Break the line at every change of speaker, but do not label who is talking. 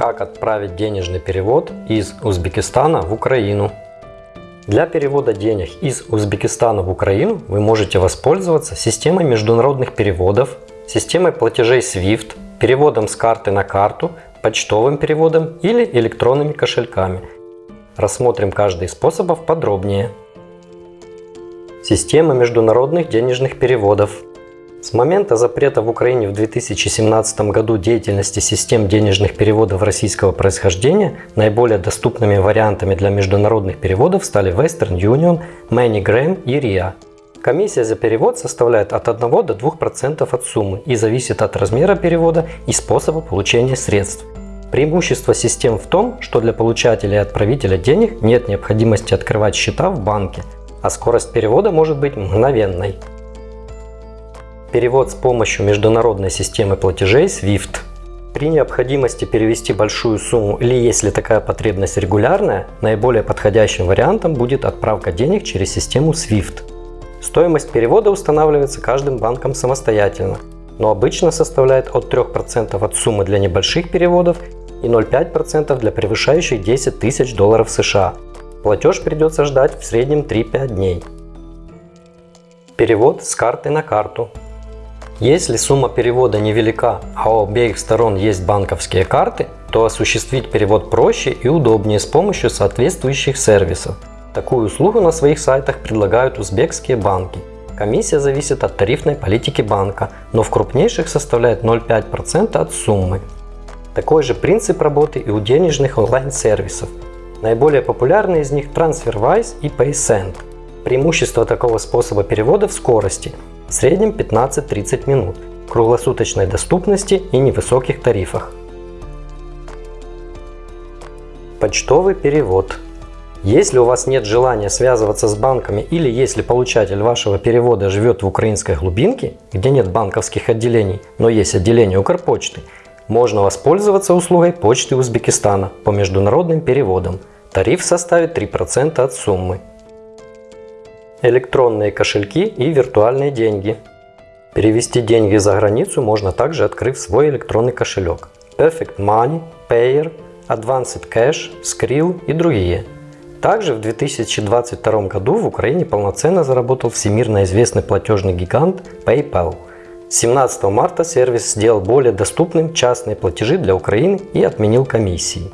Как отправить денежный перевод из Узбекистана в Украину? Для перевода денег из Узбекистана в Украину вы можете воспользоваться системой международных переводов, системой платежей SWIFT, переводом с карты на карту, почтовым переводом или электронными кошельками. Рассмотрим каждый из способов подробнее. Система международных денежных переводов – с момента запрета в Украине в 2017 году деятельности систем денежных переводов российского происхождения наиболее доступными вариантами для международных переводов стали Western Union, MoneyGram и RIA. Комиссия за перевод составляет от 1 до 2% от суммы и зависит от размера перевода и способа получения средств. Преимущество систем в том, что для получателя и отправителя денег нет необходимости открывать счета в банке, а скорость перевода может быть мгновенной. Перевод с помощью международной системы платежей SWIFT. При необходимости перевести большую сумму или если такая потребность регулярная, наиболее подходящим вариантом будет отправка денег через систему SWIFT. Стоимость перевода устанавливается каждым банком самостоятельно, но обычно составляет от 3% от суммы для небольших переводов и 0,5% для превышающих 10 тысяч долларов США. Платеж придется ждать в среднем 3-5 дней. Перевод с карты на карту. Если сумма перевода невелика, а у обеих сторон есть банковские карты, то осуществить перевод проще и удобнее с помощью соответствующих сервисов. Такую услугу на своих сайтах предлагают узбекские банки. Комиссия зависит от тарифной политики банка, но в крупнейших составляет 0,5% от суммы. Такой же принцип работы и у денежных онлайн-сервисов. Наиболее популярные из них TransferWise и PaySend. Преимущество такого способа перевода в скорости в среднем 15-30 минут, круглосуточной доступности и невысоких тарифах. Почтовый перевод. Если у вас нет желания связываться с банками или если получатель вашего перевода живет в украинской глубинке, где нет банковских отделений, но есть отделение Укрпочты, можно воспользоваться услугой почты Узбекистана по международным переводам. Тариф составит 3% от суммы электронные кошельки и виртуальные деньги. Перевести деньги за границу можно также открыв свой электронный кошелек. Perfect Money, Payer, Advanced Cash, Skrill и другие. Также в 2022 году в Украине полноценно заработал всемирно известный платежный гигант PayPal. 17 марта сервис сделал более доступным частные платежи для Украины и отменил комиссии.